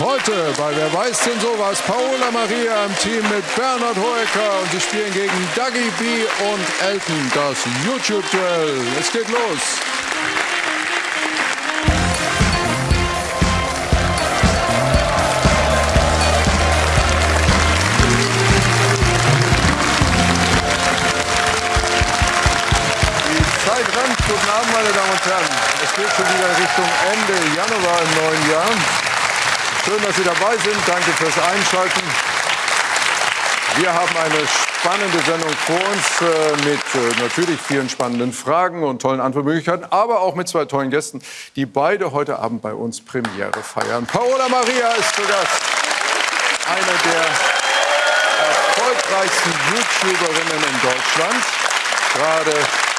Heute bei Wer weiß denn sowas? Paola Maria im Team mit Bernhard Hoeker und sie spielen gegen Dougie B und Elton das YouTube-Duell. Es geht los. Die Zeit rennt. Guten Abend, meine Damen und Herren. Es geht schon wieder Richtung Ende Januar im neuen Jahr. Schön, dass Sie dabei sind. Danke fürs Einschalten. Wir haben eine spannende Sendung vor uns äh, mit äh, natürlich vielen spannenden Fragen und tollen Antwortmöglichkeiten, aber auch mit zwei tollen Gästen, die beide heute Abend bei uns Premiere feiern. Paola Maria ist zu Gast. Eine der erfolgreichsten YouTuberinnen in Deutschland. Gerade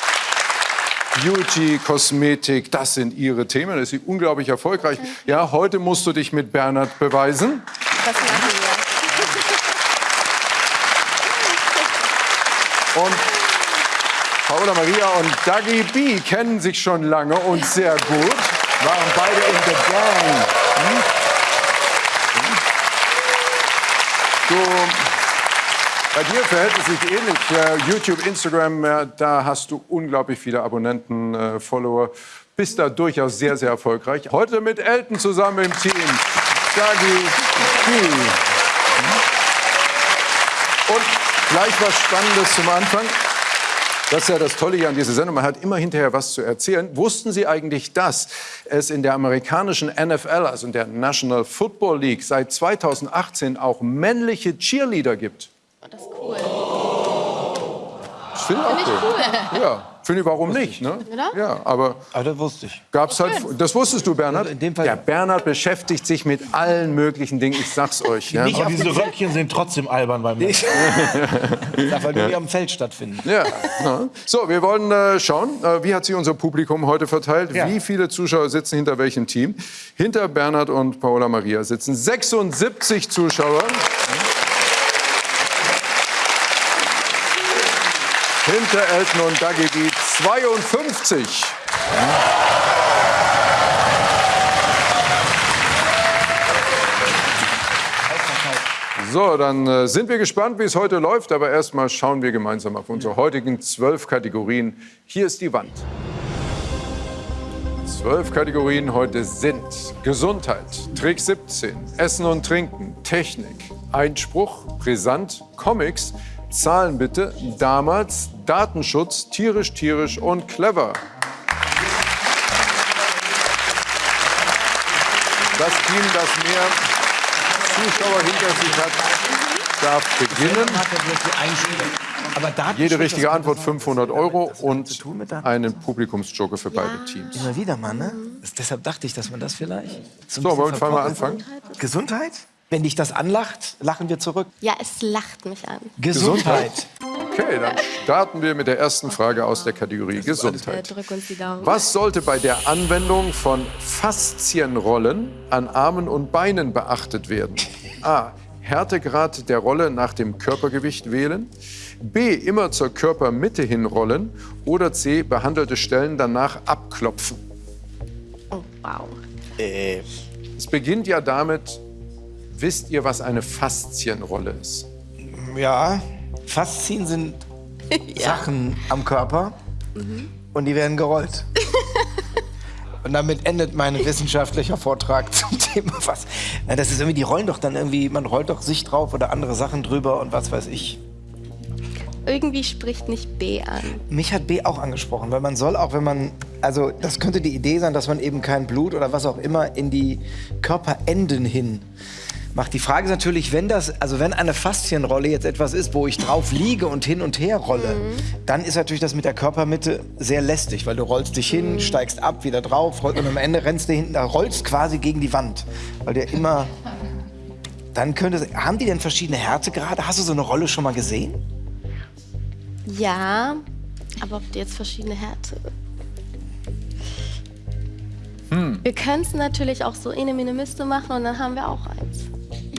Beauty, Kosmetik, das sind ihre Themen. Das ist unglaublich erfolgreich. Ja, heute musst du dich mit Bernhard beweisen. Das machen wir. Und Paola Maria und Dagi B kennen sich schon lange und sehr gut. Waren beide in The Gang. Du, bei dir verhält es sich ähnlich. Äh, YouTube, Instagram, da hast du unglaublich viele Abonnenten, äh, Follower. Bist da durchaus sehr, sehr erfolgreich. Heute mit Elton zusammen im Team. Dagi. Und gleich was Spannendes zum Anfang. Das ist ja das Tolle hier an dieser Sendung. Man hat immer hinterher was zu erzählen. Wussten Sie eigentlich, dass es in der amerikanischen NFL, also in der National Football League, seit 2018 auch männliche Cheerleader gibt? Oh, das ist cool. Ich finde auch ich cool. Ja, finde ich, warum nicht? Ne? Oder? Ja, aber Aber das wusste ich. gab's halt. Das wusstest du, Bernhard? In dem Fall- Ja, Bernhard beschäftigt sich mit allen möglichen Dingen. Ich sag's euch. Ja. Aber diese Röckchen sind trotzdem albern beim Mann. Ja, weil die am Feld stattfinden. Ja. ja. So, wir wollen äh, schauen, äh, wie hat sich unser Publikum heute verteilt? Ja. Wie viele Zuschauer sitzen hinter welchem Team? Hinter Bernhard und Paola Maria sitzen 76 Zuschauer. Hinter Elton und Dagi die 52. So, dann äh, sind wir gespannt, wie es heute läuft. Aber erstmal schauen wir gemeinsam auf unsere heutigen zwölf Kategorien. Hier ist die Wand. Zwölf Kategorien heute sind Gesundheit, Trick 17, Essen und Trinken, Technik, Einspruch, Brisant, Comics, Zahlen bitte, damals, Datenschutz, tierisch, tierisch und clever. Das Team, das mehr Zuschauer hinter sich hat, darf beginnen. Aber Datenschutz, Jede richtige Antwort 500 Euro und einen Publikumsjoker für beide Teams. Immer wieder mal, ne? Deshalb dachte ich, dass man das vielleicht. So, wollen wir mal anfangen? Gesundheit? Wenn dich das anlacht, lachen wir zurück. Ja, es lacht mich an. Gesundheit. Okay, dann starten wir mit der ersten Frage aus der Kategorie Äh, Gesundheit. Was sollte bei der Anwendung von Faszienrollen an Armen und Beinen beachtet werden? A. Härtegrad der Rolle nach dem Körpergewicht wählen. B. Immer zur Körpermitte hin rollen. Oder C. Behandelte Stellen danach abklopfen. Oh, wow. Es beginnt ja damit, wisst ihr, was eine Faszienrolle ist? Ja, Faszien sind Sachen am Körper und die werden gerollt. Und damit endet mein wissenschaftlicher Vortrag zum Thema was. Na, das ist irgendwie, die rollen doch dann irgendwie, man rollt doch sich drauf oder andere Sachen drüber und was weiß ich. Irgendwie spricht nicht B an. Mich hat B auch angesprochen, weil man soll auch, wenn man, also das könnte die Idee sein, dass man eben kein Blut oder was auch immer in die Körperenden hin macht. Die Frage ist natürlich, wenn das, also wenn eine Faszienrolle jetzt etwas ist, wo ich drauf liege und hin und her rolle, dann ist natürlich das mit der Körpermitte sehr lästig, weil du rollst dich hin, steigst ab, wieder drauf, und am Ende rennst du hinten, da rollst quasi gegen die Wand, weil der immer, dann könnte, haben die denn verschiedene Härtegrade? Hast du so eine Rolle schon mal gesehen? Ja, aber ob die jetzt verschiedene Härte. Wir können es natürlich auch so eine Minimiste machen und dann haben wir auch eins.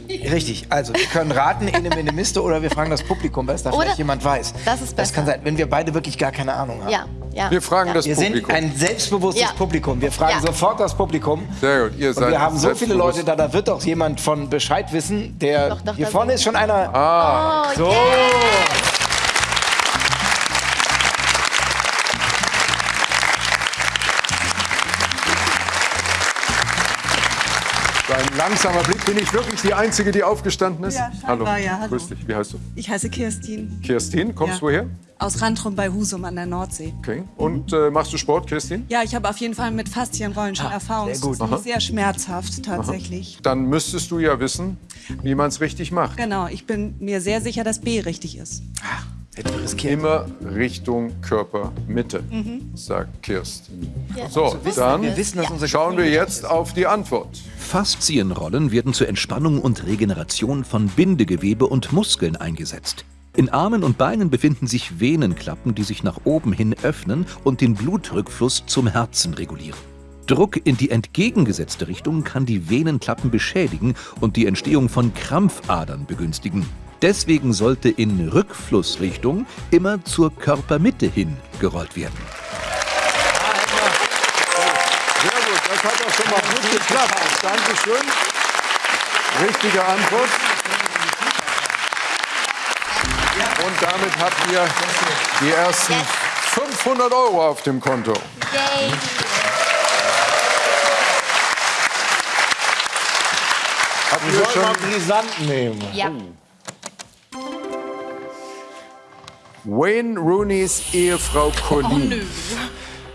Richtig, also wir können raten, eine Minimiste oder wir fragen das Publikum, weil es da Oder- vielleicht jemand weiß. Das ist Das kann besser. sein, wenn wir beide wirklich gar keine Ahnung haben. Ja, Ja. Wir fragen ja. das Wir sind Publikum. ein selbstbewusstes Ja. Publikum. Wir fragen Ja. sofort das Publikum. Sehr gut, ihr Und seid wir haben so viele. Leute da, da wird doch jemand von Bescheid wissen. Der Doch, doch, hier vorne sind- ist schon einer. Ah, Oh, So. yeah. so ein langsamer Blick. Bin ich wirklich die Einzige, die aufgestanden ist? Ja, hallo. ja, hallo. Grüß dich. Wie heißt du? Ich heiße Kirstin Kirstin. Kommst Ja. du her? aus Rantrum bei Husum an der Nordsee. Okay. Und äh, machst du Sport, Kirstin? Ja, ich habe auf jeden Fall mit Faszienrollen schon Erfahrung. sehr gut. Es ist sehr schmerzhaft tatsächlich. Dann müsstest du ja wissen, wie man es richtig macht. Genau, ich bin mir sehr sicher, dass B richtig ist. Hätten wir riskiert. Immer Richtung Körpermitte, Mhm. sagt Kirstin. So, Wir dann wissen, dass unser schauen wir jetzt auf die Antwort. Faszienrollen werden zur Entspannung und Regeneration von Bindegewebe und Muskeln eingesetzt. In Armen und Beinen befinden sich Venenklappen, die sich nach oben hin öffnen und den Blutrückfluss zum Herzen regulieren. Druck in die entgegengesetzte Richtung kann die Venenklappen beschädigen und die Entstehung von Krampfadern begünstigen. Deswegen sollte in Rückflussrichtung immer zur Körpermitte hin gerollt werden. Sehr gut, das hat doch schon mal gut geklappt. Dankeschön. Richtige Antwort. Und damit habt ihr die ersten 500 Euro auf dem Konto. Yay. Wir ihr sollen mal brisant nehmen. Ja. Wayne Rooneys Ehefrau Colleen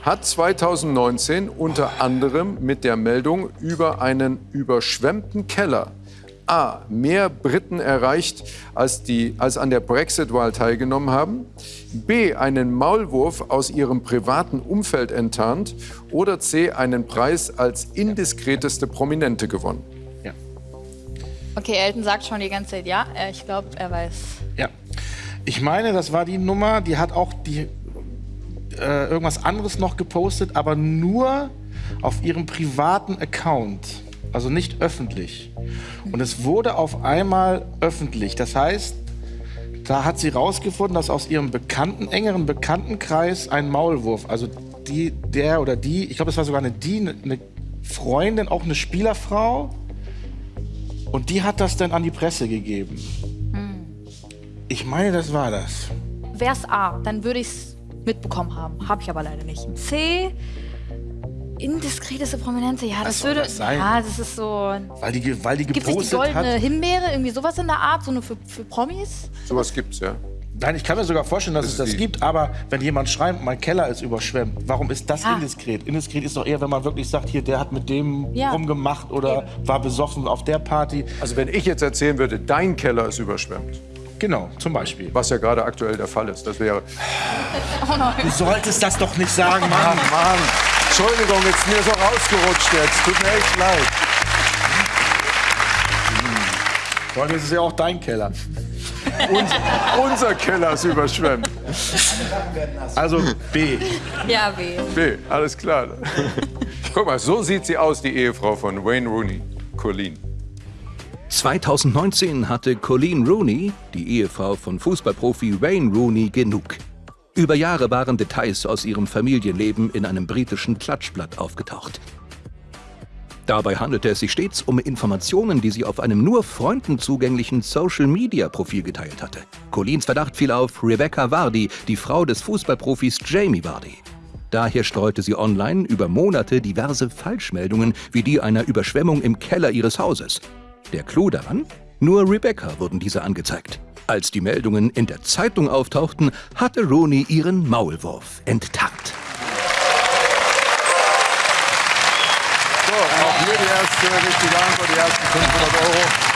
hat 2019 unter anderem mit der Meldung über einen überschwemmten Keller A. mehr Briten erreicht, als, die, als an der Brexit-Wahl teilgenommen haben, B. einen Maulwurf aus ihrem privaten Umfeld enttarnt oder C. einen Preis als indiskreteste Prominente gewonnen. Okay, Elton sagt schon die ganze Zeit ja. Äh, Ich glaube, er weiß. Ja. Ich meine, das war die Nummer, die hat auch die, äh, irgendwas anderes noch gepostet, aber nur auf ihrem privaten Account. Also nicht öffentlich. Und es wurde auf einmal öffentlich. Das heißt, da hat sie rausgefunden, dass aus ihrem bekannten, engeren Bekanntenkreis ein Maulwurf, also die, der oder die, ich glaube, es war sogar eine die, eine Freundin, auch eine Spielerfrau, und die hat das dann an die Presse gegeben. Ich meine, das war das. Wär's A, dann würde ich's mitbekommen haben. Habe ich aber leider nicht. C, indiskreteste Prominente. Ja, das würde. das sein? Ja, das ist so. Weil die, weil die Gibt es die gepostet goldene hat. Himbeere? Irgendwie sowas in der Art, so nur für, für Promis? Sowas gibt's ja. Nein, ich kann mir sogar vorstellen, dass Das es das die- gibt, aber wenn jemand schreibt, mein Keller ist überschwemmt, warum ist das Ja. indiskret? Indiskret ist doch eher, wenn man wirklich sagt, hier, der hat mit dem Ja. rumgemacht oder war besoffen auf der Party. Also wenn ich jetzt erzählen würde, dein Keller ist überschwemmt, Genau, zum Beispiel. was ja gerade aktuell der Fall ist, das wäre Du solltest das doch nicht sagen, Mann. Mann, Entschuldigung, jetzt mir so rausgerutscht jetzt. Tut mir echt leid. Vor allem ist es ja auch dein Keller. Uns, unser Keller ist überschwemmt. Also B. Ja, B. B, alles klar. Guck mal, so sieht sie aus, die Ehefrau von Wayne Rooney, Colleen. 2019 hatte Colleen Rooney, die Ehefrau von Fußballprofi Wayne Rooney, genug. Über Jahre waren Details aus ihrem Familienleben in einem britischen Klatschblatt aufgetaucht. Dabei handelte es sich stets um Informationen, die sie auf einem nur Freunden zugänglichen Social-Media-Profil geteilt hatte. Colleens Verdacht fiel auf Rebecca Vardy, die Frau des Fußballprofis Jamie Vardy. Daher streute sie online über Monate diverse Falschmeldungen wie die einer Überschwemmung im Keller ihres Hauses. Der Clou daran? Nur Rebecca wurden diese angezeigt. Als die Meldungen in der Zeitung auftauchten, hatte Rooney ihren Maulwurf enttarnt. So, auch hier die erste richtige Antwort, die ersten 500 Euro.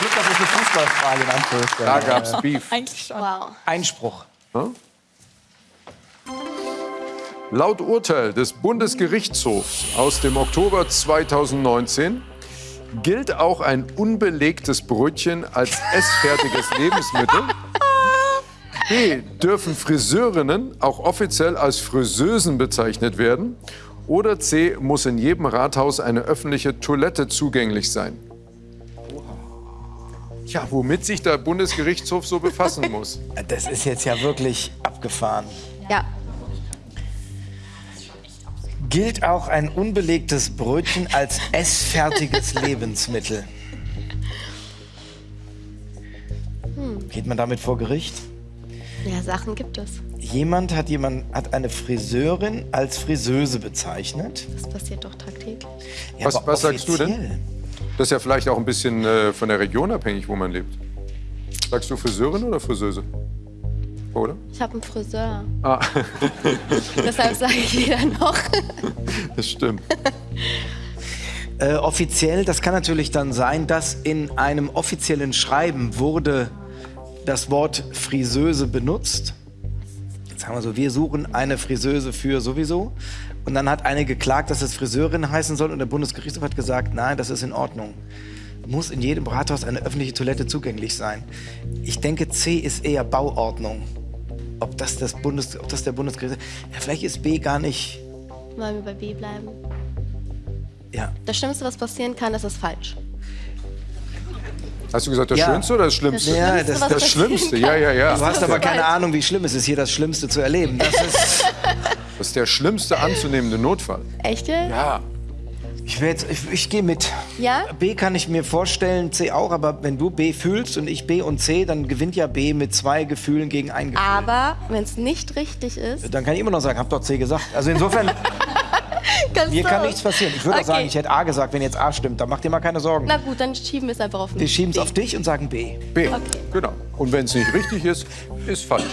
Glück, das ist eine Fußballfrage in Anführungszeichen. Da gab's Beef. Eigentlich schon. Wow. Einspruch. Laut Urteil des Bundesgerichtshofs aus dem Oktober 2019 gilt auch ein unbelegtes Brötchen als essfertiges Lebensmittel. B. Dürfen Friseurinnen auch offiziell als Friseusen bezeichnet werden? Oder C. Muss in jedem Rathaus eine öffentliche Toilette zugänglich sein? Ja, womit sich der Bundesgerichtshof so befassen muss. Das ist jetzt ja wirklich abgefahren. Ja. Gilt auch ein unbelegtes Brötchen als essfertiges Lebensmittel? Geht man damit vor Gericht? Ja, Sachen gibt es. Jemand hat, jemand hat eine Friseurin als Friseuse bezeichnet. Das passiert doch tagtäglich. Ja, Was- was sagst du denn? Das ist ja vielleicht auch ein bisschen äh, von der Region abhängig, wo man lebt. Sagst du Friseurin oder Friseuse? Oder? Ich habe einen Friseur. Ah, Deshalb sage ich wieder noch. das stimmt. Äh, offiziell, das kann natürlich dann sein, dass in einem offiziellen Schreiben wurde das Wort Friseuse benutzt. Jetzt sagen wir so, wir suchen eine Friseuse für sowieso. Und dann hat eine geklagt, dass es Friseurin heißen soll und der Bundesgerichtshof hat gesagt, nein, das ist in Ordnung. Muss in jedem Rathaus eine öffentliche Toilette zugänglich sein. Ich denke, C ist eher Bauordnung. Ob das, das, Bundes, ob das der Bundesgerichtshof... Ja, vielleicht ist B gar nicht... Wollen wir bei B bleiben? Ja, Das Schlimmste, was passieren kann, ist es falsch. Hast du gesagt, das Ja. Schönste oder das Schlimmste? Das Ja, Schlimmste, das- was Das passieren Schlimmste, kann. ja, ja, ja. Du hast aber keine. Ahnung, wie schlimm es ist, hier das Schlimmste zu erleben. Das ist, Das ist der schlimmste anzunehmende Notfall. Echt? Ja. Ich will jetzt, ich, ich gehe mit. Ja? B kann ich mir vorstellen, C auch, aber wenn du B fühlst und ich B und C, dann gewinnt ja B mit zwei Gefühlen gegen ein Gefühl. Aber wenn es nicht richtig ist, Dann kann ich immer noch sagen, hab doch C gesagt. Also insofern, kannst mir du kann auch. nichts passieren. Ich würde auch Okay. sagen, ich hätte A gesagt, wenn jetzt A stimmt. Dann mach dir mal keine Sorgen. Na gut, dann schieben wir es einfach auf mich. Wir schieben es auf dich und sagen B. B. Genau. Und wenn es nicht richtig ist, ist falsch.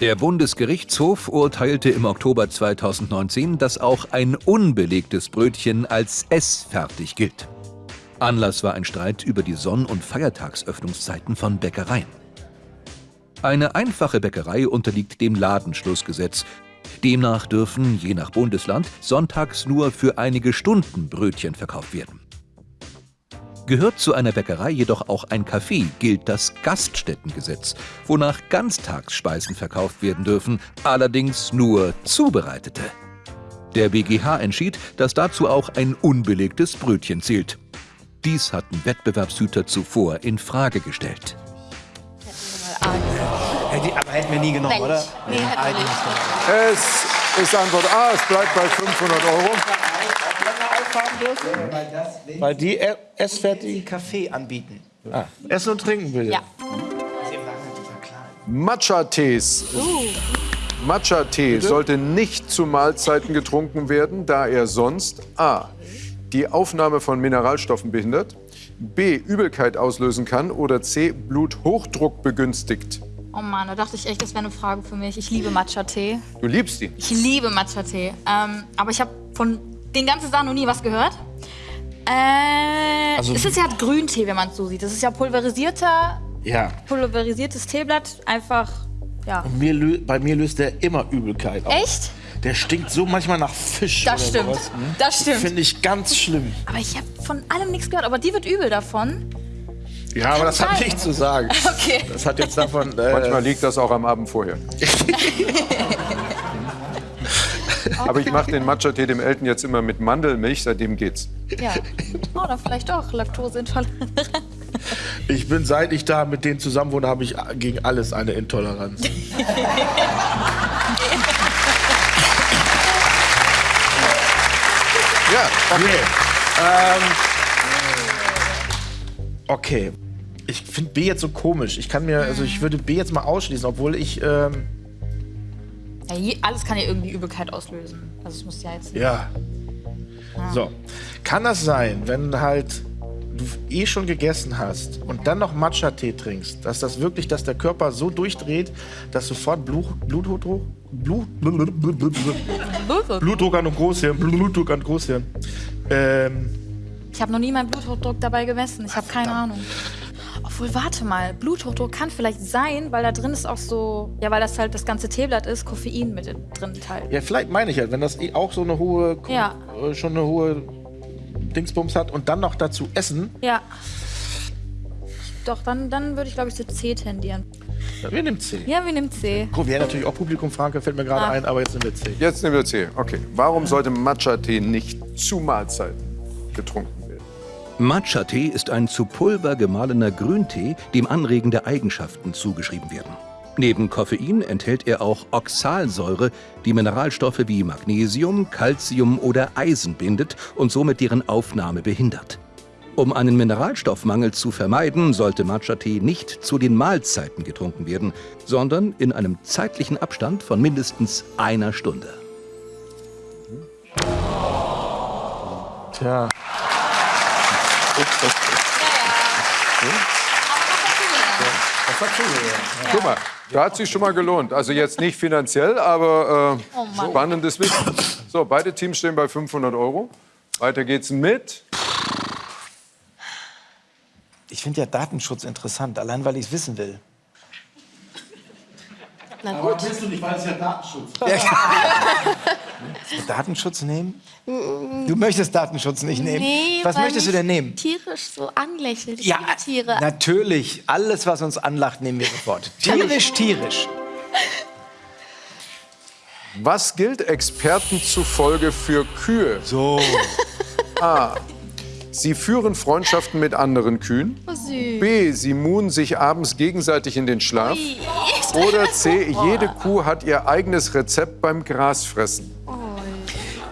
Der Bundesgerichtshof urteilte im Oktober 2019, dass auch ein unbelegtes Brötchen als essfertig gilt. Anlass war ein Streit über die Sonn- und Feiertagsöffnungszeiten von Bäckereien. Eine einfache Bäckerei unterliegt dem Ladenschlussgesetz. Demnach dürfen, je nach Bundesland, sonntags nur für einige Stunden Brötchen verkauft werden. Gehört zu einer Bäckerei jedoch auch ein Café, gilt das Gaststättengesetz, wonach Ganztagsspeisen verkauft werden dürfen, allerdings nur zubereitete. Der BGH entschied, dass dazu auch ein unbelegtes Brötchen zählt. Dies hatten Wettbewerbshüter zuvor in Frage gestellt. Aber hätten wir nie genommen, oder? Nee, hätten wir nicht. Es ist Antwort A, es bleibt bei 500 Euro. Weil die e- essfertig Kaffee anbieten. ah, essen und trinken will. Ja. Matcha-Tees. Matcha-Tee sollte nicht zu Mahlzeiten getrunken werden, da er sonst A. die Aufnahme von Mineralstoffen behindert, B. Übelkeit auslösen kann oder C. Bluthochdruck begünstigt. Oh Mann, da dachte ich echt, das wäre eine Frage für mich. Ich liebe Matcha-Tee. Du liebst die. Ich liebe Matcha-Tee. Ähm, aber ich habe von den ganzen Sachen noch nie was gehört. Äh, Also- es ist ja Grüntee, wenn man es so sieht. Das ist ja pulverisierter, Ja. pulverisiertes Teeblatt. Einfach, ja. Mir lö- bei mir löst der immer Übelkeit aus. Echt? Der stinkt so manchmal nach Fisch. Das oder stimmt. sowas. Das stimmt. Finde ich ganz schlimm. Aber ich habe von allem nichts gehört. Aber die wird übel davon. Ja, aber das hat sein. nichts zu sagen. Okay. Das hat jetzt davon. Äh, Manchmal liegt das auch am Abend vorher. Aber ich mache den Matcha-Tee dem Eltern jetzt immer mit Mandelmilch, seitdem geht's. Ja. Oh, dann vielleicht doch Laktoseintolerant. ich bin seit ich da mit denen zusammen wohne, habe ich gegen alles eine Intoleranz. Ja, Okay. Ähm, okay. Ich finde B jetzt so komisch. Ich kann mir, also ich würde B jetzt mal ausschließen, obwohl ich, ähm, Ja, je, alles kann ja irgendwie Übelkeit auslösen. Also es muss ja jetzt. ja. So. Kann das sein, wenn halt du eh schon gegessen hast und dann noch Matcha-Tee trinkst, dass das wirklich, dass der Körper so durchdreht, dass sofort Blut, Bluthochdruck, Blut, Blutdruck an und Großhirn, Blutdruck an Großhirn. Ähm, Ich habe noch nie meinen Bluthochdruck dabei gemessen. Ich habe keine Ahnung. Obwohl, warte mal, Bluthochdruck kann vielleicht sein, weil da drin ist auch so, ja, weil das halt das ganze Teeblatt ist, Koffein mit drin enthalten. Ja, vielleicht meine ich halt, wenn das eh auch so eine hohe, Ja. äh, schon eine hohe Dingsbums hat und dann noch dazu essen, Ja. Doch, dann, dann würde ich, glaube ich, zu C tendieren. dann wir nehmen C. Ja, wir nehmen C. Gut, wir hätten natürlich auch Publikum fragen fällt mir gerade Ah. ein, aber jetzt nehmen wir C. jetzt nehmen wir C. Okay. Warum sollte Matcha-Tee nicht zu Mahlzeiten getrunken werden? Matcha-Tee ist ein zu Pulver gemahlener Grüntee, dem anregende Eigenschaften zugeschrieben werden. Neben Koffein enthält er auch Oxalsäure, die Mineralstoffe wie Magnesium, Calcium oder Eisen bindet und somit deren Aufnahme behindert. Um einen Mineralstoffmangel zu vermeiden, sollte Matcha-Tee nicht zu den Mahlzeiten getrunken werden, sondern in einem zeitlichen Abstand von mindestens einer Stunde. Tja. Guck mal, da hat sich schon mal gelohnt. Also jetzt nicht finanziell, aber äh, spannendes Wissen. So, beide Teams stehen bei 500 Euro. Weiter geht's mit. Ich finde ja Datenschutz interessant, allein weil ich es wissen will. Na gut. willst du nicht, weil es ja Datenschutz Datenschutz nehmen? Du möchtest Datenschutz nicht nehmen. Nee, Was möchtest du denn nehmen? Tierisch so anlächelt. Ich Ja, Tiere. natürlich. Alles, was uns anlacht, nehmen wir sofort. Tierisch, tierisch. Was gilt Experten zufolge für Kühe? So. A. Sie führen Freundschaften mit anderen Kühen. Oh. B. Sie muhen sich abends gegenseitig in den Schlaf. Oder C. Jede Kuh hat ihr eigenes Rezept beim Grasfressen.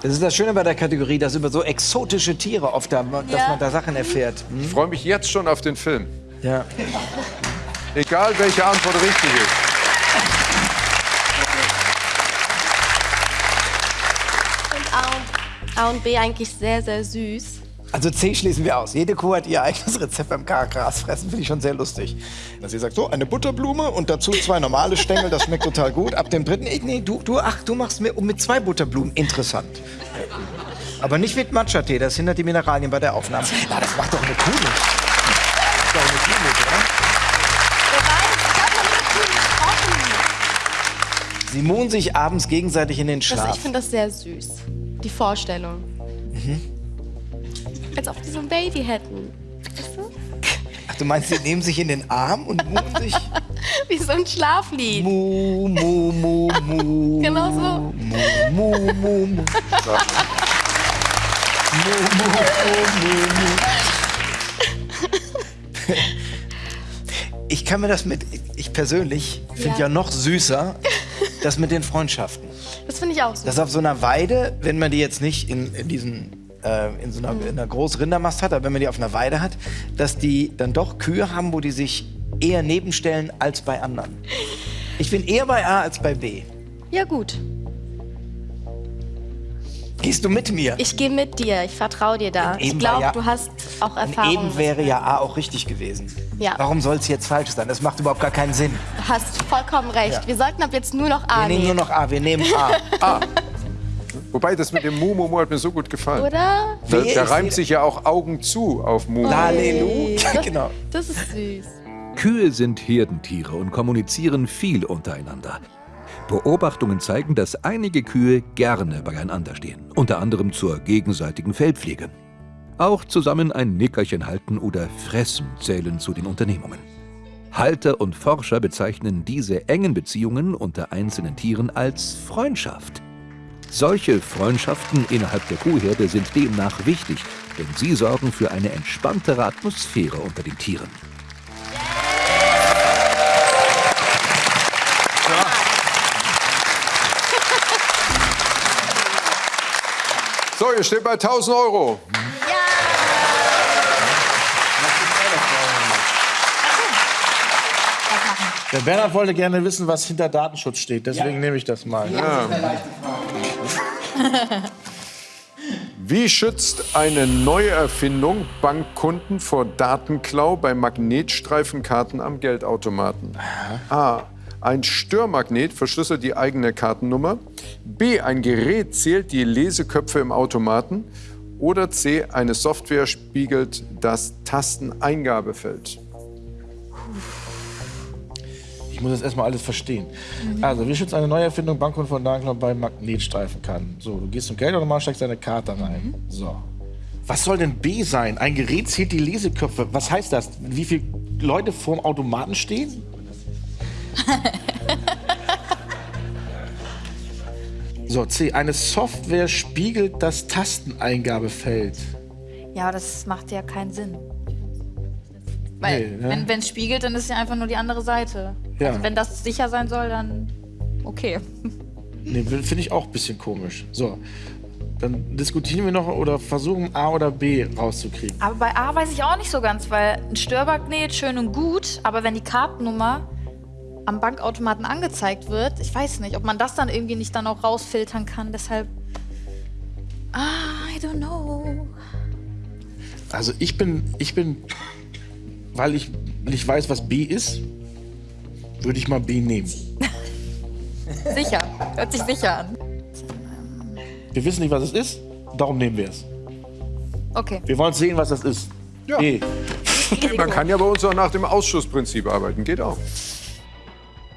Das ist das Schöne bei der Kategorie, dass über so exotische Tiere oft da, dass Ja. man da Sachen erfährt. Hm? Ich freue mich jetzt schon auf den Film. Ja. Egal, welche Antwort richtig ist. Und A und, A und B eigentlich sehr, sehr süß. Also C schließen wir aus. Jede Kuh hat ihr eigenes Rezept beim Gras fressen. Finde ich schon sehr lustig. Dass sie sagt, so, eine Butterblume und dazu zwei normale Stängel, das schmeckt total gut. Ab dem dritten, ich, nee, du, du, ach, du machst mir mit zwei Butterblumen. Interessant. Aber nicht mit Matcha-Tee, das hindert die Mineralien bei der Aufnahme. Na, das macht doch eine Kuh nicht. Das ist doch eine Kuh nicht, oder? Sie muhen sich abends gegenseitig in den Das, Schlaf. ich finde das sehr süß. Die Vorstellung. Als ob die so ein Baby hätten. Weißt du? Ach, du meinst, sie nehmen sich in den Arm und muhen sich? Wie so ein Schlaflied. Mu, mu, mu, mu. Genau so. Mu, mu, mu, mu. Mu, mu, mu, mu, mu. Ich kann mir das mit, ich persönlich finde ja. Ja. noch süßer, das mit den Freundschaften. Das finde ich auch süß. Das auf so einer Weide, wenn man die jetzt nicht in, in diesen äh, in so einer, in einer großen Rindermast hat, aber wenn man die auf einer Weide hat, dass die dann doch Kühe haben, wo die sich eher nebenstellen als bei anderen. Ich bin eher bei A als bei B. Ja, gut. Gehst du mit mir? Ich gehe mit dir. Ich vertraue dir da. Ich glaube, ja- du hast auch Erfahrung. eben wäre ja A auch richtig gewesen. Ja. Warum soll es jetzt falsch sein? Das macht überhaupt gar keinen Sinn. Du hast vollkommen recht. Ja. Wir sollten ab jetzt nur noch A Wir nehmen nur nehmen. noch A, wir nehmen A. Wobei, das mit dem Mu, Mu, Mu hat mir so gut gefallen. Oder? Da, da reimt sich ja auch Augen zu auf Mu. Halleluja. Das, genau. das ist süß. Kühe sind Herdentiere und kommunizieren viel untereinander. Beobachtungen zeigen, dass einige Kühe gerne beieinander stehen, unter anderem zur gegenseitigen Fellpflege. Auch zusammen ein Nickerchen halten oder fressen zählen zu den Unternehmungen. Halter und Forscher bezeichnen diese engen Beziehungen unter einzelnen Tieren als Freundschaft. Solche Freundschaften innerhalb der Kuhherde sind demnach wichtig, denn sie sorgen für eine entspanntere Atmosphäre unter den Tieren. So, ihr steht bei 1000 Euro. Der Bernhard wollte gerne wissen, was hinter Datenschutz steht. Deswegen nehme ich das mal. Wie schützt eine Neuerfindung Bankkunden vor Datenklau bei Magnetstreifenkarten am Geldautomaten? A. Ein Störmagnet verschlüsselt die eigene Kartennummer. B. Ein Gerät zählt die Leseköpfe im Automaten. Oder C. Eine Software spiegelt das Tasteneingabefeld. Ich muss das erstmal alles verstehen. Also, wie schützt eine Neuerfindung Bankkunden von Datenklau bei Magnetstreifenkarten? So, du gehst zum Geldautomat, steckst deine Karte rein. So. Was soll denn B sein? Ein Gerät zählt die Leseköpfe. Was heißt das? Wie viele Leute vorm Automaten stehen? So, C. Eine Software spiegelt das Tasteneingabefeld. Ja, das macht ja keinen Sinn. Weil, Nee, ne? wenn es spiegelt, dann ist es ja einfach nur die andere Seite. Ja. Also, wenn das sicher sein soll, dann okay. Nee, finde ich auch ein bisschen komisch. So, dann diskutieren wir noch oder versuchen A oder B rauszukriegen. Aber bei A weiß ich auch nicht so ganz, weil ein Störmagnet schön und gut, aber wenn die Kartennummer am Bankautomaten angezeigt wird, ich weiß nicht, ob man das dann irgendwie nicht dann auch rausfiltern kann. Deshalb. Ah, I don't know. Also ich bin, ich bin, weil ich nicht weiß, was B ist, würde ich mal B nehmen. Sicher. Hört sich sicher an. Wir wissen nicht, was es ist, darum nehmen wir es. Okay. Wir wollen sehen, was das ist. Ja. B. Man kann ja bei uns auch nach dem Ausschussprinzip arbeiten. Geht auch.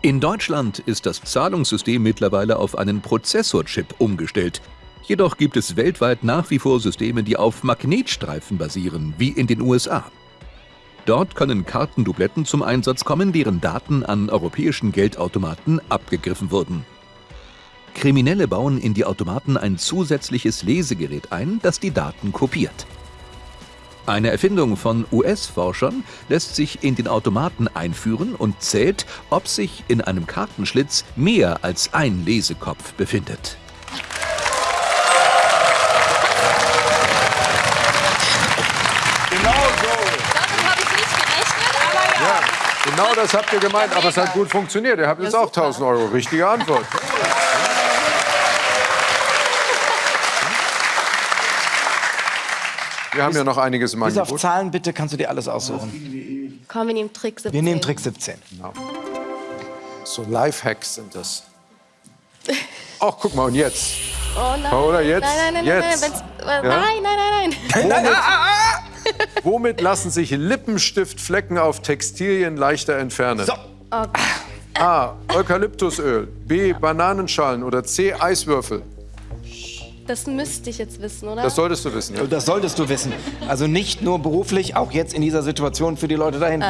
In Deutschland ist das Zahlungssystem mittlerweile auf einen Prozessorchip umgestellt. Jedoch gibt es weltweit nach wie vor Systeme, die auf Magnetstreifen basieren, wie in den USA. Dort können Kartendubletten zum Einsatz kommen, deren Daten an europäischen Geldautomaten abgegriffen wurden. Kriminelle bauen in die Automaten ein zusätzliches Lesegerät ein, das die Daten kopiert. Eine Erfindung von US-Forschern lässt sich in den Automaten einführen und zählt, ob sich in einem Kartenschlitz mehr als ein Lesekopf befindet. Genau das habt ihr gemeint, aber es hat gut funktioniert. Ihr habt jetzt auch 1000 Euro. Richtige Antwort. Wir haben ja noch einiges im Bis auf. Zahlen bitte kannst du dir alles aussuchen. Komm, wir nehmen Trick 17. Wir nehmen Trick 17. So Lifehacks sind das. Ach, guck mal, und jetzt? Oh nein. Oder jetzt? Nein, nein, nein, Jetzt. nein, nein, wenn's- äh, nein, nein, nein, nein. Womit, womit lassen sich Lippenstiftflecken auf Textilien leichter entfernen? So. A. Eukalyptusöl. B. Bananenschalen. Oder C. Eiswürfel. Das müsste ich jetzt wissen, oder? Das solltest du wissen. Ja? Das solltest du wissen. Also nicht nur beruflich, auch jetzt in dieser Situation für die Leute da hinten.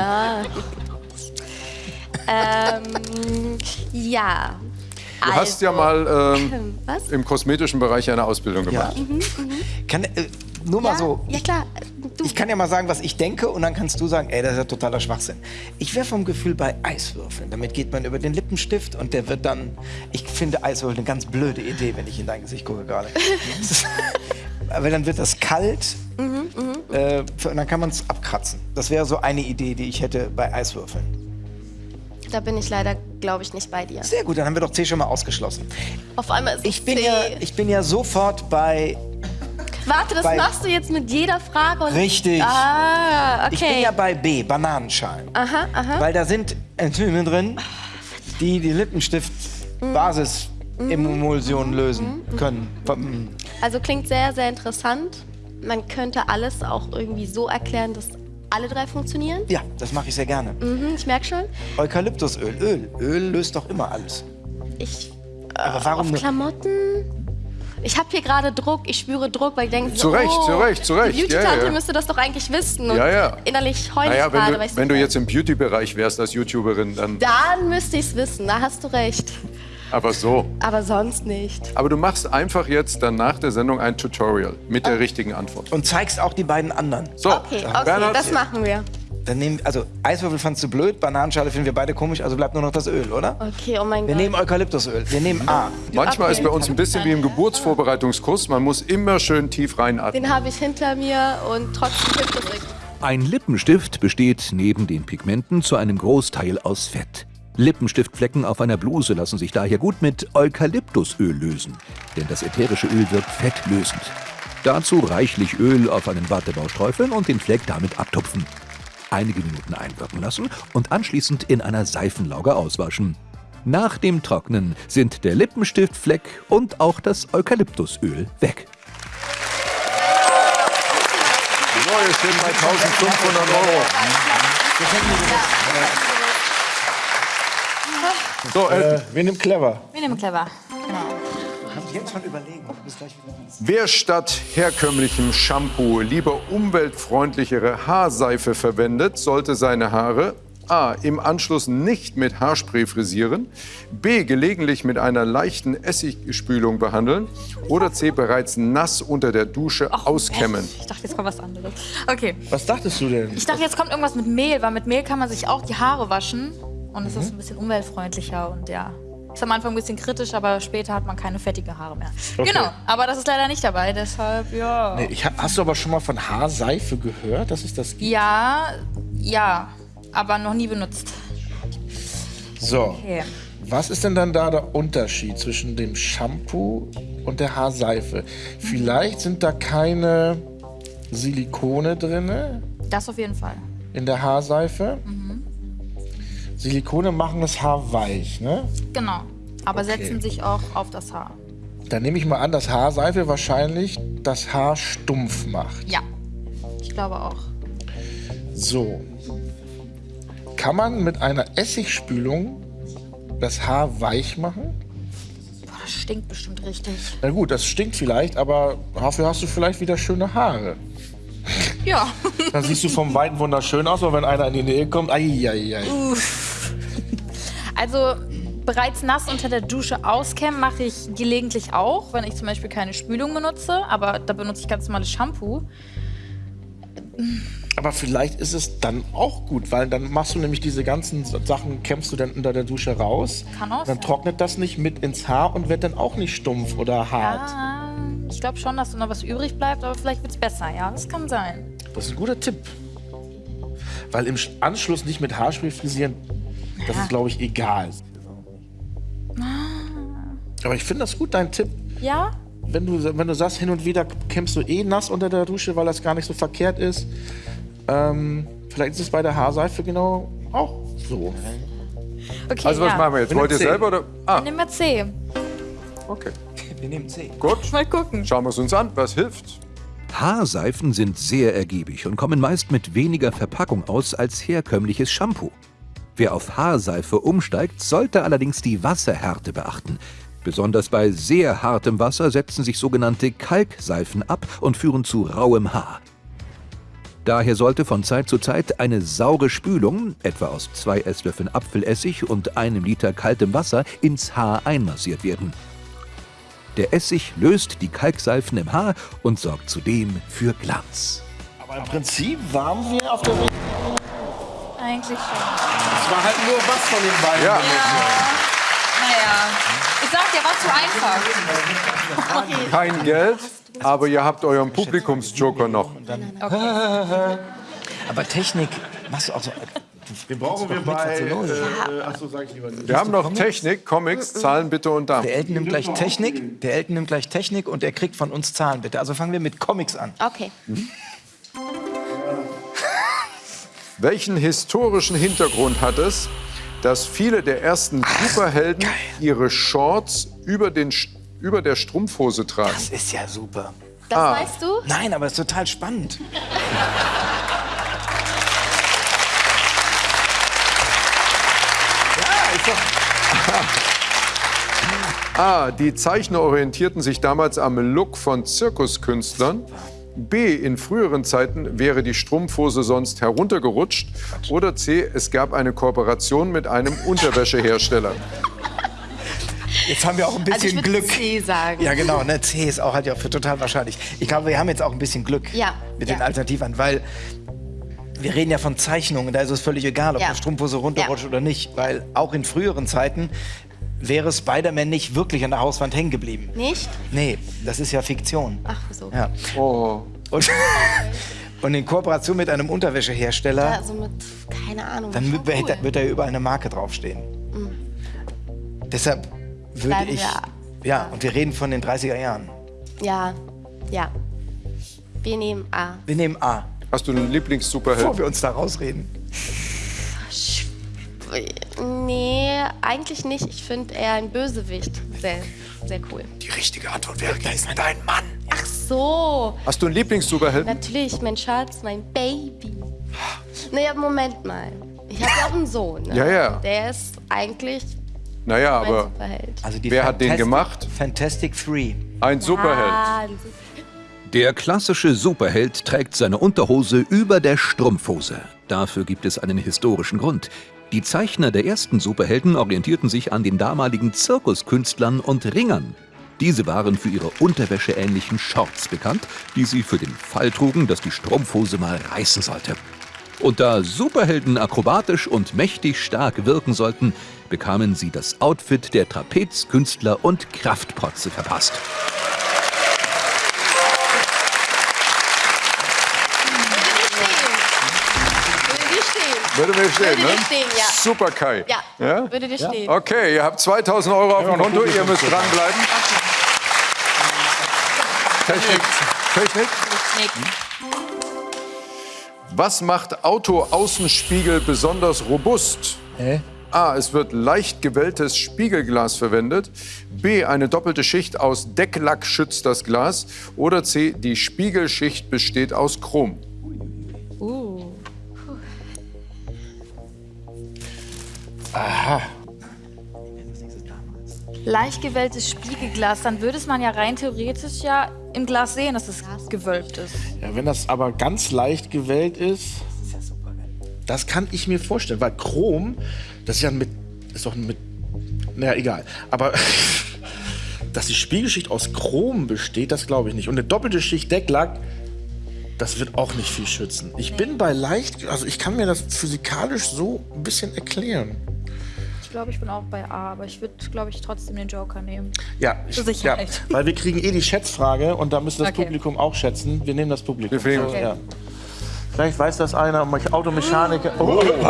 ähm, ja. Du hast ja mal ähm, Was? im kosmetischen Bereich eine Ausbildung Ja. gemacht. Kann, äh, nur mal ja, so. Ja, klar. Du, Ich kann ja mal sagen, was ich denke, und dann kannst du sagen, ey, das ist ja totaler Schwachsinn. Ich wäre vom Gefühl bei Eiswürfeln. Damit geht man über den Lippenstift und der wird dann. Ich finde Eiswürfel eine ganz blöde Idee, wenn ich in dein Gesicht gucke gerade. Aber dann wird das kalt Mhm, äh, und dann kann man es abkratzen. Das wäre so eine Idee, die ich hätte bei Eiswürfeln. da bin ich leider, glaube ich, nicht bei dir. Sehr gut, dann haben wir doch C schon mal ausgeschlossen. Auf einmal ist Ich es bin, C. ja, ich bin ja sofort bei. Warte, das bei- machst du jetzt mit jeder Frage. Und Richtig. Ah, okay. Ich bin ja bei B, Bananenschalen. aha, aha. Weil da sind Enzyme drin, die die Lippenstift-Basis-Emulsion lösen können. Mm. Also klingt sehr, sehr interessant. Man könnte alles auch irgendwie so erklären, dass alle drei funktionieren. Ja, das mache ich sehr gerne. Mhm, ich merke schon. Eukalyptusöl, Öl. Öl löst doch immer alles. Ich Aber warum auf? Klamotten. Ich habe hier gerade Druck, ich spüre Druck, weil ich denke, Zu Recht, oh, zu Recht, zu Recht. Die Beauty-Tante Ja, ja. müsste das doch eigentlich wissen. Und Ja, ja. Innerlich heule Naja, ich gerade. wenn weil du, ich wenn du so- jetzt im Beauty-Bereich wärst als YouTuberin, dann. Dann müsste ich es wissen, da hast du recht. Aber so. Aber sonst nicht. Aber du machst einfach jetzt dann nach der Sendung ein Tutorial mit der richtigen Antwort. Und zeigst auch die beiden anderen. So, Okay, okay, Bernhard, das machen wir. Dann nehmen, also Eiswürfel fandst du blöd, Bananenschale finden wir beide komisch, also bleibt nur noch das Öl, oder? Okay, oh mein Wir Gott. nehmen Eukalyptusöl. Wir nehmen A. manchmal Okay. ist bei uns ein bisschen wie im Geburtsvorbereitungskurs. Man muss immer schön tief reinatmen. Den habe ich hinter mir und trotzdem hilft das. Ein Lippenstift besteht neben den Pigmenten zu einem Großteil aus Fett. Lippenstiftflecken auf einer Bluse lassen sich daher gut mit Eukalyptusöl lösen, denn das ätherische Öl wirkt fettlösend. Dazu reichlich Öl auf einen Wattebausch träufeln und den Fleck damit abtupfen. Einige Minuten einwirken lassen und anschließend in einer Seifenlauge auswaschen. Nach dem Trocknen sind der Lippenstiftfleck und auch das Eukalyptusöl weg. So, wir stehen bei 1500 Euro. So, Äh, wir nehmen clever. Wir nehmen clever. Jetzt schon überlegen. Du bist gleich wieder dran. wer statt herkömmlichem Shampoo lieber umweltfreundlichere Haarseife verwendet, sollte seine Haare A. Im Anschluss nicht mit Haarspray frisieren. B. Gelegentlich mit einer leichten Essigspülung behandeln. Oder C. Bereits nass unter der Dusche auskämmen. Echt? Ich dachte, jetzt kommt was anderes. Okay. Was dachtest du denn? Ich dachte, jetzt kommt irgendwas mit Mehl, weil mit Mehl kann man sich auch die Haare waschen. Und es ist ein bisschen umweltfreundlicher und ja. Ist am Anfang ein bisschen kritisch, aber später hat man keine fettige Haare mehr. Okay. Genau, aber das ist leider nicht dabei, deshalb ja. Nee, ich, hast du aber schon mal von Haarseife gehört, dass es das gibt? Ja, ja, aber noch nie benutzt. So. Okay. Was ist denn dann da der Unterschied zwischen dem Shampoo und der Haarseife? Vielleicht sind da keine Silikone drin Das auf jeden Fall. in der Haarseife. Silikone machen das Haar weich, ne? Genau. Aber Okay. setzen sich auch auf das Haar. Dann nehme ich mal an, dass Haarseife wahrscheinlich das Haar stumpf macht. Ja, ich glaube auch. So. Kann man mit einer Essigspülung das Haar weich machen? Boah, das stinkt bestimmt richtig. Na gut, das stinkt vielleicht, aber dafür hast du vielleicht wieder schöne Haare. Ja. Dann siehst du vom Weiten wunderschön aus, aber wenn einer in die Nähe kommt, ai, ai, ai. Also bereits nass unter der Dusche auskämmen mache ich gelegentlich auch, wenn ich zum Beispiel keine Spülung benutze. Aber da benutze ich ganz normales Shampoo. Aber vielleicht ist es dann auch gut, weil dann machst du nämlich diese ganzen Sachen, kämmst du dann unter der Dusche raus. Kann auch Dann sein. trocknet das nicht mit ins Haar und wird dann auch nicht stumpf oder hart. Ah, ich glaube schon, dass da noch was übrig bleibt, aber vielleicht wird es besser. Ja, das kann sein. Das ist ein guter Tipp. Weil im Anschluss nicht mit Haarspray frisieren, das ist, glaube ich, egal. Aber ich finde das gut, dein Tipp. Ja? Wenn du, wenn du sagst, hin und wieder kämmst du eh nass unter der Dusche, weil das gar nicht so verkehrt ist. Ähm, vielleicht ist es bei der Haarseife genau auch so. Okay, Also was ja. machen wir jetzt? Wir Wollt ihr nehmen C. selber oder? Ah, Nehmen wir C. okay. Wir nehmen C. Gut. Mal gucken. Schauen wir es uns an. Was hilft? Haarseifen sind sehr ergiebig und kommen meist mit weniger Verpackung aus als herkömmliches Shampoo. Wer auf Haarseife umsteigt, sollte allerdings die Wasserhärte beachten. Besonders bei sehr hartem Wasser setzen sich sogenannte Kalkseifen ab und führen zu rauem Haar. Daher sollte von Zeit zu Zeit eine saure Spülung, etwa aus zwei Esslöffeln Apfelessig und einem Liter kaltem Wasser, ins Haar einmassiert werden. Der Essig löst die Kalkseifen im Haar und sorgt zudem für Glanz. Aber im Prinzip waren wir auf der Weg. Eigentlich schon. Es war halt nur was von den beiden. Ja. Naja. Ich sag, der war zu einfach. Kein Geld, aber ihr habt euren Publikumsjoker noch. Aber Technik, machst du auch so. Den brauchen wir bei. Äh, achso, sag ich lieber nicht. Wir haben noch Technik, Comics, Zahlen bitte und Damen. Der Elton nimmt gleich Technik, der Elton nimmt gleich Technik und er kriegt von uns Zahlen bitte. Also fangen wir mit Comics an. Okay. Welchen historischen Hintergrund hat es, dass viele der ersten Superhelden ihre Shorts über, den, über der Strumpfhose tragen? Das ist ja super. Das Ah. weißt du? Nein, aber es ist total spannend. A. Die Zeichner orientierten sich damals am Look von Zirkuskünstlern. B. In früheren Zeiten wäre die Strumpfhose sonst heruntergerutscht. Oder C. Es gab eine Kooperation mit einem Unterwäschehersteller. Jetzt haben wir auch ein Also ich bisschen würde Glück. C sagen. Ja, genau. Ne? C ist auch halt ja für total wahrscheinlich. Ich glaube, wir haben jetzt auch ein bisschen Glück Ja. mit Ja. den Alternativen, weil wir reden ja von Zeichnungen. Da ist es völlig egal, ob Ja. eine Strumpfhose runterrutscht Ja. oder nicht. Weil auch in früheren Zeiten wäre Spider-Man nicht wirklich an der Hauswand hängen geblieben. Nicht? Nee, das ist ja Fiktion. Ach so. Ja. Oh. Und, und in Kooperation mit einem Unterwäschehersteller, Also mit, keine Ahnung. dann wird, cool. wird da überall eine Marke draufstehen. Deshalb würde Bleiben ich. wir- Ja, und wir reden von den 30er Jahren. Ja, ja. Wir nehmen A. Wir nehmen A, Hast du einen bevor Lieblings-Superhelden? wir uns da rausreden. Nee, eigentlich nicht. Ich finde eher ein Bösewicht. Sehr, sehr cool. Die richtige Antwort wäre, da ist dein Mann. Ach so. Hast du einen Lieblings-Superhelden? Natürlich, mein Schatz, mein Baby. Naja, Moment mal. Ich habe ja auch einen Sohn. Ne? Ja, ja. Der ist eigentlich Naja, mein aber Superheld. Also die Wer hat den Fantastic- gemacht? Fantastic Three. ein Superheld. Ah, ein Super- Der klassische Superheld trägt seine Unterhose über der Strumpfhose. Dafür gibt es einen historischen Grund. Die Zeichner der ersten Superhelden orientierten sich an den damaligen Zirkuskünstlern und Ringern. Diese waren für ihre unterwäscheähnlichen Shorts bekannt, die sie für den Fall trugen, dass die Strumpfhose mal reißen sollte. Und da Superhelden akrobatisch und mächtig stark wirken sollten, bekamen sie das Outfit der Trapezkünstler und Kraftprotze verpasst. Würde mir stehen, Würde ne? stehen, ja. Super, Kai. Ja, Ja? würde dir stehen. Okay, ihr habt 2000 Euro auf dem Konto, ihr müsst dranbleiben. Technik. Technik. Was macht Auto-Außenspiegel besonders robust? A. Es wird leicht gewelltes Spiegelglas verwendet. B. Eine doppelte Schicht aus Decklack schützt das Glas. Oder C. Die Spiegelschicht besteht aus Chrom. Leicht gewelltes Spiegelglas, dann würde es man ja rein theoretisch ja im Glas sehen, dass es gewölbt ist. Ja, wenn das aber ganz leicht gewellt ist, das kann ich mir vorstellen, weil Chrom, das ist ja mit, ist doch mit, naja, egal. Aber dass die Spiegelschicht aus Chrom besteht, das glaube ich nicht. Und eine doppelte Schicht Decklack, das wird auch nicht viel schützen. Ich bin bei leicht, also ich kann mir das physikalisch so ein bisschen erklären. Ich glaube, ich bin auch bei A, aber ich würde, glaube ich, trotzdem den Joker nehmen. Ja, ich. Ja, weil wir kriegen eh die Schätzfrage und da müsste das Okay. Publikum auch schätzen. Wir nehmen das Publikum. Wir fliegen. So, ja. Vielleicht weiß das einer, Automechaniker. Oh,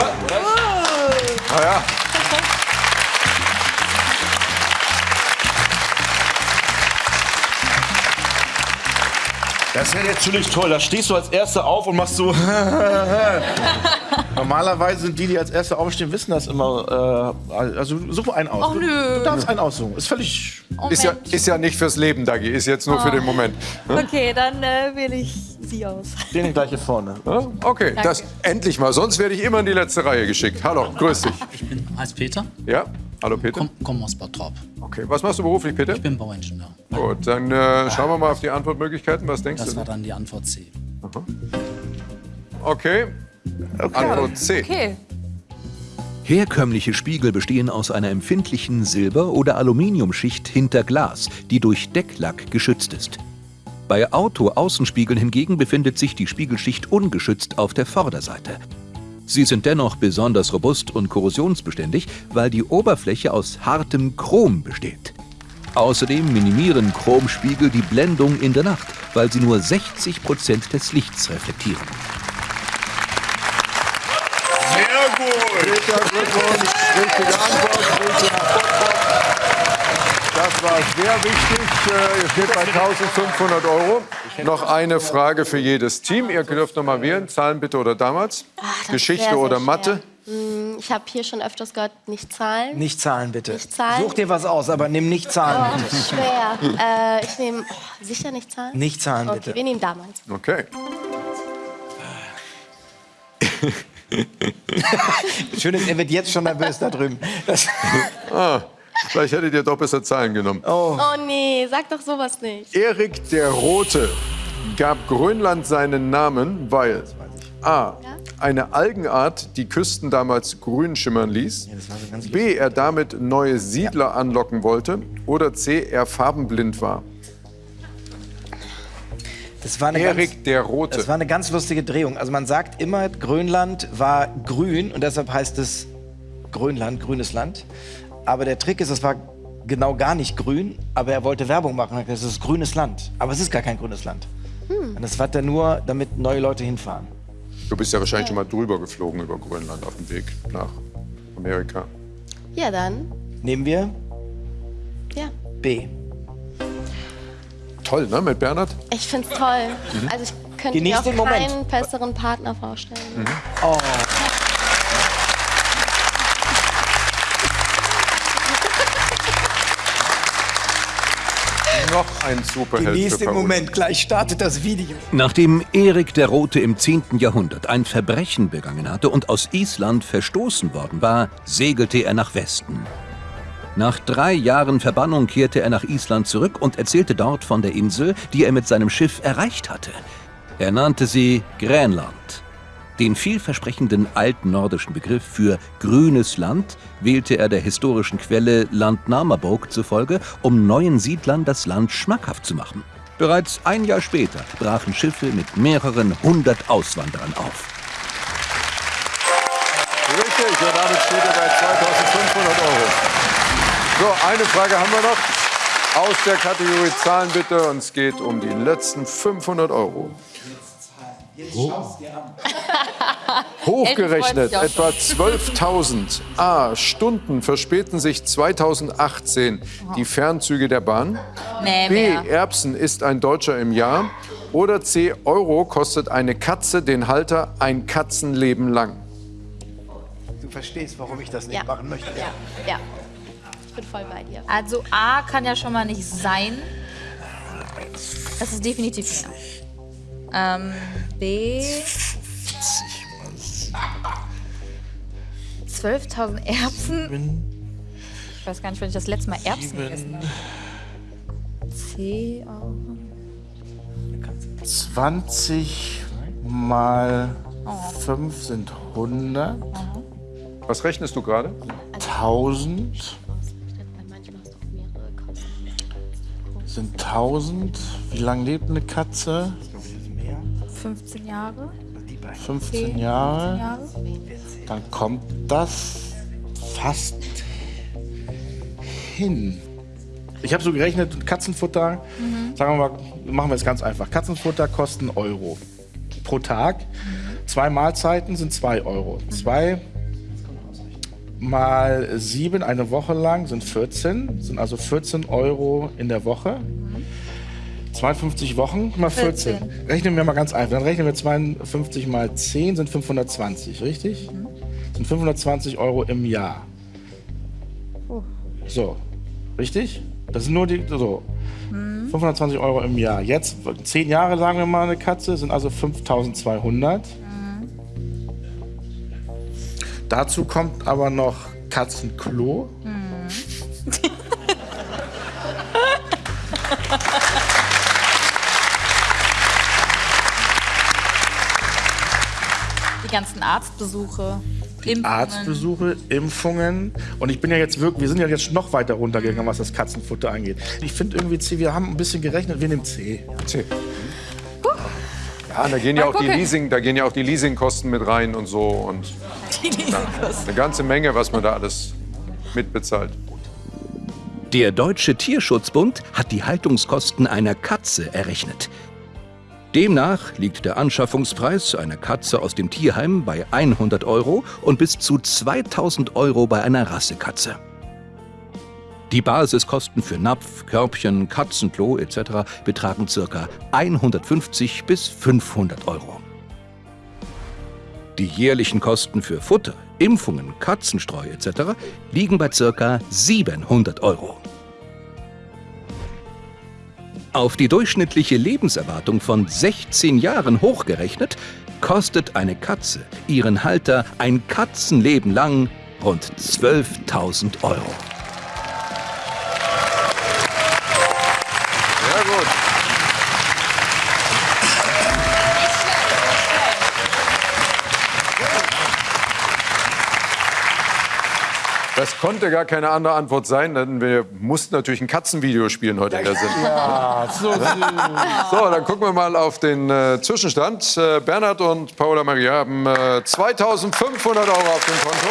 Ah ja. Das wäre natürlich toll. Da stehst du als Erster auf und machst so. Normalerweise sind die, die als Erste aufstehen, wissen das immer. Äh, also such einen aus. Du- nö. Du darfst einen aussuchen. Ist völlig. Oh, Ist ja, ist ja nicht fürs Leben, Dagi, ist jetzt nur für den Moment. Okay, dann äh, wähle ich sie aus. Den gleich hier vorne. Ja? Okay, das endlich mal. Sonst werde ich immer in die letzte Reihe geschickt. Hallo, grüß dich. Ich bin, heißt Peter, Ja? Hallo Peter. komm, komm aus Bottrop. Okay, was machst du beruflich, Peter? Ich bin Bauingenieur. Gut, dann äh, schauen wir mal auf die Antwortmöglichkeiten. Was denkst Das du? war dann die Antwort C. Okay. Antwort C. Okay. Herkömmliche Spiegel bestehen aus einer empfindlichen Silber- oder Aluminiumschicht hinter Glas, die durch Decklack geschützt ist. Bei Auto-Außenspiegeln hingegen befindet sich die Spiegelschicht ungeschützt auf der Vorderseite. Sie sind dennoch besonders robust und korrosionsbeständig, weil die Oberfläche aus hartem Chrom besteht. Außerdem minimieren Chromspiegel die Blendung in der Nacht, weil sie nur 60 Prozent des Lichts reflektieren. Sehr gut. Peter, Glückwunsch. Richtige Antwort. Bottrop. Das war sehr wichtig. Äh, Ihr steht bei 1500 Euro. Noch eine Frage für jedes Team. Ihr dürft noch mal wählen. Zahlen bitte oder damals? Ist Geschichte sehr, sehr oder. Mathe? Hm, Ich habe hier schon öfters gehört, nicht zahlen. Nicht Zahlen, bitte. Nicht Zahlen? Such dir was aus, aber nimm nicht Zahlen, Oh, bitte. schwer. Äh, ich nehme oh, sicher nicht zahlen. Nicht Zahlen, Okay, bitte. wir nehmen damals. Okay. Schön ist, er wird jetzt schon nervös da drüben. Das, Vielleicht hättet ihr doch besser Zahlen genommen. Oh nee, sag doch sowas nicht. Erik der Rote gab Grönland seinen Namen, weil A. Eine Algenart die Küsten damals grün schimmern ließ. B. Er damit neue Siedler anlocken wollte. Oder C. Er farbenblind war. Das war eine Erik ganz, der Rote. Das war eine ganz lustige Drehung. Also man sagt immer, Grönland war grün und deshalb heißt es Grönland, grünes Land. Aber der Trick ist, es war genau gar nicht grün, aber er wollte Werbung machen. Er hat gesagt, Es ist grünes Land. Aber es ist gar kein grünes Land. Und das war dann nur, damit neue Leute hinfahren. Du bist ja wahrscheinlich schon mal drüber geflogen über Grönland auf dem Weg nach Amerika. Ja, dann. Nehmen wir Ja. B. Toll, ne, mit Bernhard? Ich find's toll. Also ich könnte mir auch den Moment. keinen besseren Partner vorstellen. Noch ein Superheld Genieß für den. Moment, gleich startet das Video. Nachdem Erik der Rote im 10. Jahrhundert ein Verbrechen begangen hatte und aus Island verstoßen worden war, segelte er nach Westen. Nach drei Jahren Verbannung kehrte er nach Island zurück und erzählte dort von der Insel, die er mit seinem Schiff erreicht hatte. Er nannte sie Grönland. Den vielversprechenden altnordischen Begriff für grünes Land wählte er der historischen Quelle Landnamabok zufolge, um neuen Siedlern das Land schmackhaft zu machen. Bereits ein Jahr später brachen Schiffe mit mehreren hundert Auswanderern auf. Richtig, und damit steht er bei 2500 Euro. So, eine Frage haben wir noch. Aus der Kategorie Zahlen bitte. Und es geht um die letzten 500 Euro. Hochgerechnet Elton freut sich etwa 12.000 A Stunden verspäten sich 2018 die Fernzüge der Bahn. Nee, B. mehr. Erbsen ist ein Deutscher im Jahr. Oder C. Euro kostet eine Katze den Halter ein Katzenleben lang. Du verstehst, warum ich das nicht Ja. machen möchte. Ja, ja. Ich bin voll bei dir. Also A kann ja schon mal nicht sein. Das ist definitiv mehr. Ähm, B. 12.000 Erbsen. Ich weiß gar nicht, wann ich das letzte Mal Erbsen gegessen habe. C. auch. 20 mal 5 sind 100. Was rechnest du gerade? 1000 sind 1000. Wie lange lebt eine Katze? 15 Jahre. 15 Jahre. Dann kommt das fast hin. Ich habe so gerechnet, Katzenfutter, sagen wir mal, machen wir es ganz einfach. Katzenfutter kosten Euro pro Tag. Zwei Mahlzeiten sind 2 Euro. Zwei mal sieben eine Woche lang sind 14, sind also 14 Euro in der Woche. 52 Wochen mal 14. 14. Rechnen wir mal ganz einfach. Dann rechnen wir 52 mal 10 sind 520, richtig? Sind 520 Euro im Jahr. So, richtig? Das sind nur die, so. 520 Euro im Jahr. Jetzt, 10 Jahre sagen wir mal eine Katze, sind also 5200. Dazu kommt aber noch Katzenklo. Die ganzen Arztbesuche. Impfungen. Arztbesuche, Impfungen. Und ich bin ja jetzt wirklich, wir sind ja jetzt noch weiter runtergegangen, was das Katzenfutter angeht. Ich finde irgendwie C, wir haben ein bisschen gerechnet, wir nehmen C. C. Ja, da gehen ja auch die. Leasing, da gehen ja auch die Leasingkosten mit rein und so und eine ganze Menge, was man da alles mitbezahlt. Der Deutsche Tierschutzbund hat die Haltungskosten einer Katze errechnet. Demnach liegt der Anschaffungspreis einer Katze aus dem Tierheim bei 100 Euro und bis zu 2000 Euro bei einer Rassekatze. Die Basiskosten für Napf, Körbchen, Katzenklo etc. betragen ca. 150 bis 500 Euro. Die jährlichen Kosten für Futter, Impfungen, Katzenstreu etc. liegen bei ca. 700 Euro. Auf die durchschnittliche Lebenserwartung von 16 Jahren hochgerechnet, kostet eine Katze ihren Halter ein Katzenleben lang rund 12.000 Euro. Das konnte gar keine andere Antwort sein, denn wir mussten natürlich ein Katzenvideo spielen heute in der Sendung. Ah, so süß. So, dann gucken wir mal auf den äh, Zwischenstand. Äh, Bernhard und Paola Maria haben äh, 2500 Euro auf dem Konto.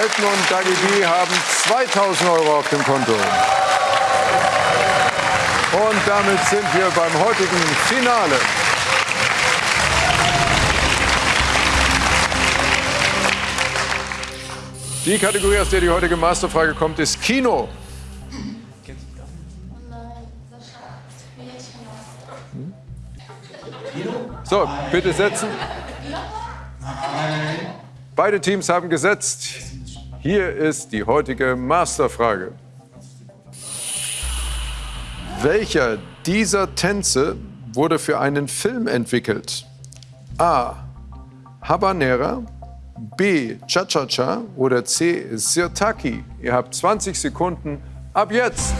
Elton und Dagi B haben 2000 Euro auf dem Konto. Und damit sind wir beim heutigen Finale. Die Kategorie, aus der die heutige Masterfrage kommt, ist Kino. So, bitte setzen. Beide Teams haben gesetzt. Hier ist die heutige Masterfrage. Welcher dieser Tänze wurde für einen Film entwickelt? A. Habanera, B Cha-Cha-Cha oder C Sirtaki. Ihr habt 20 Sekunden ab jetzt.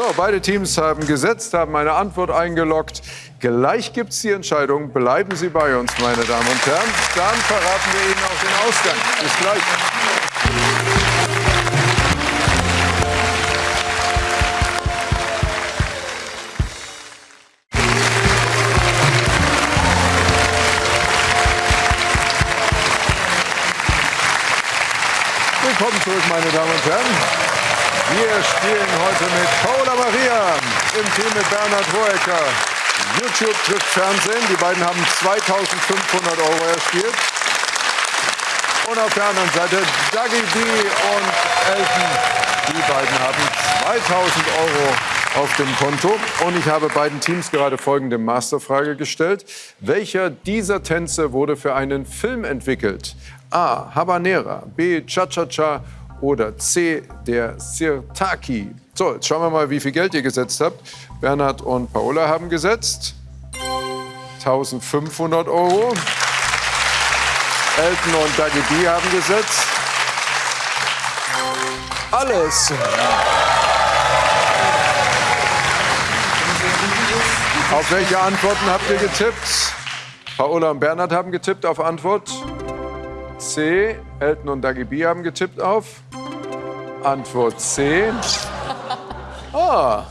So, beide Teams haben gesetzt, haben eine Antwort eingeloggt. Gleich gibt es die Entscheidung. Bleiben Sie bei uns, meine Damen und Herren. Dann verraten wir Ihnen auch den Ausgang. Bis gleich. Willkommen zurück, meine Damen und Herren. Wir spielen heute mit Paula Maria im Team mit Bernhard Hoeker. YouTube trifft Fernsehen. Die beiden haben 2500 Euro erspielt. Und auf der anderen Seite Dougie B und Elton. Die beiden haben 2000 Euro auf dem Konto. Und ich habe beiden Teams gerade folgende Masterfrage gestellt. Welcher dieser Tänze wurde für einen Film entwickelt? A. Habanera, B. Cha-Cha-Cha oder C. Der Sirtaki. So, jetzt schauen wir mal, wie viel Geld ihr gesetzt habt. Bernhard und Paola haben gesetzt. 1500 Euro. Elton und Dagi B haben gesetzt. Alles. Auf welche Antworten habt ihr getippt? Paola und Bernhard haben getippt auf Antwort C. Elton und Dagi B haben getippt auf Antwort C. Ah.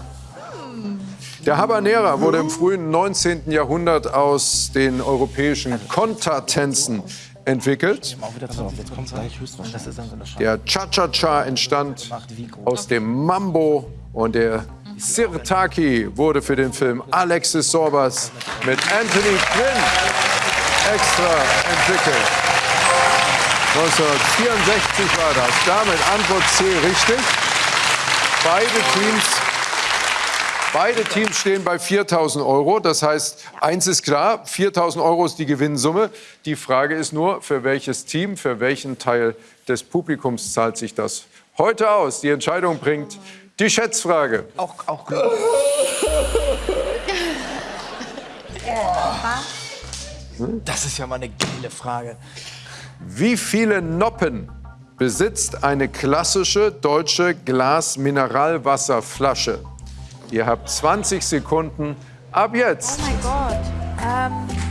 Der Habanera wurde im frühen 19. Jahrhundert aus den europäischen Kontertänzen entwickelt. Der Cha-Cha-Cha entstand aus dem Mambo und der Sirtaki wurde für den Film Alexis Sorbas mit Anthony Quinn extra entwickelt. 1964 war das. Damit Antwort C richtig. Beide Teams, beide Teams stehen bei 4.000 Euro. Das heißt, eins ist klar, 4.000 Euro ist die Gewinnsumme. Die Frage ist nur, für welches Team, für welchen Teil des Publikums zahlt sich das heute aus? Die Entscheidung bringt die Schätzfrage. Auch, auch Das ist ja mal eine geile Frage. Wie viele Noppen besitzt eine klassische deutsche Glas-Mineralwasserflasche? Ihr habt 20 Sekunden ab jetzt. Oh mein Gott. Ähm,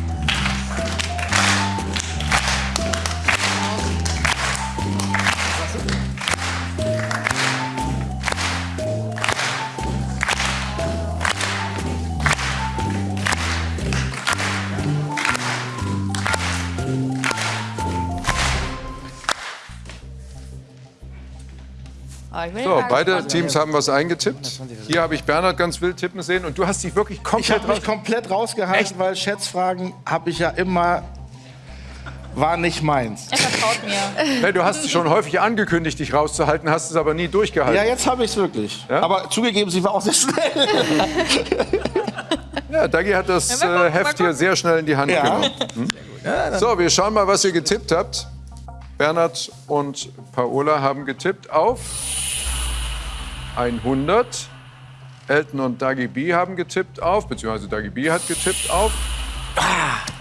So, mal beide. Teams haben was eingetippt. Hier habe ich Bernhard ganz wild tippen sehen und du hast dich wirklich Ich komplett habe mich komplett rausgehalten, weil Schätzfragen habe ich ja immer war nicht meins. Er vertraut mir. Nee, Du hast schon häufig angekündigt, dich rauszuhalten, hast es aber nie durchgehalten. Ja, jetzt habe ich es wirklich. Ja? Aber zugegeben, sie war auch sehr schnell. Ja, Dagi hat das äh, Heft hier sehr schnell in die Hand Ja. genommen. Hm? So, wir schauen mal, was ihr getippt habt. Bernhard und Paola haben getippt auf 100. Elton und Dagi B haben getippt auf, beziehungsweise Dagi B hat getippt auf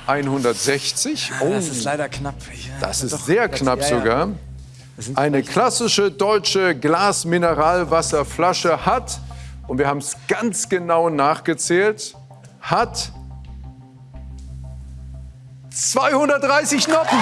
160. Oh, Das ist leider knapp. Ich- das ist sehr knapp ja, ja. sogar. Eine klassische deutsche Glas-Mineralwasserflasche hat, und wir haben es ganz genau nachgezählt, hat 230 Noppen.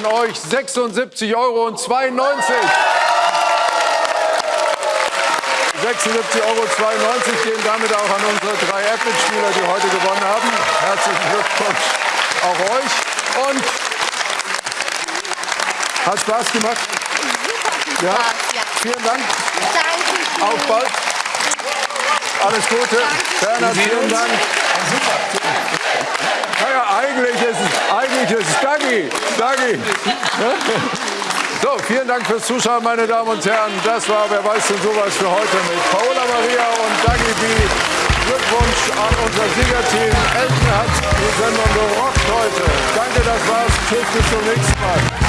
Von euch 76,92 Euro. 96 Euro gehen damit auch an unsere drei App-Mitspieler, die heute gewonnen haben. Herzlichen Glückwunsch auch euch. Und hat Spaß gemacht? Ja. Vielen Dank. Auf bald. Alles Gute. Bernhard, vielen Dank. Naja, eigentlich ist es, eigentlich ist es Dagi. Dagi. So, vielen Dank fürs Zuschauen, meine Damen und Herren. Das war Wer weiß denn sowas für heute mit Paola Maria und Dagi B. Glückwunsch an unser Siegerteam. Elton hat die Sendung gerockt heute. Danke, das war's. Tschüss, bis zum nächsten Mal.